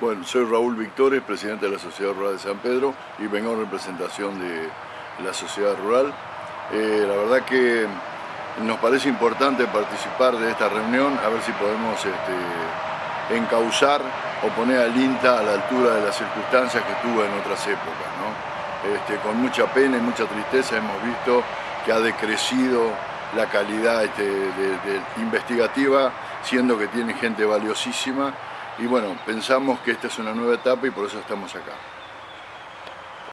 Bueno, soy Raúl Victores, presidente de la Sociedad Rural de San Pedro y vengo en representación de la Sociedad Rural. Eh, la verdad que nos parece importante participar de esta reunión, a ver si podemos este, encauzar o poner al INTA a la altura de las circunstancias que tuvo en otras épocas. Este, con mucha pena y mucha tristeza hemos visto que ha decrecido la calidad este, investigativa, siendo que tiene gente valiosísima. Y bueno, pensamos que esta es una nueva etapa y por eso estamos acá.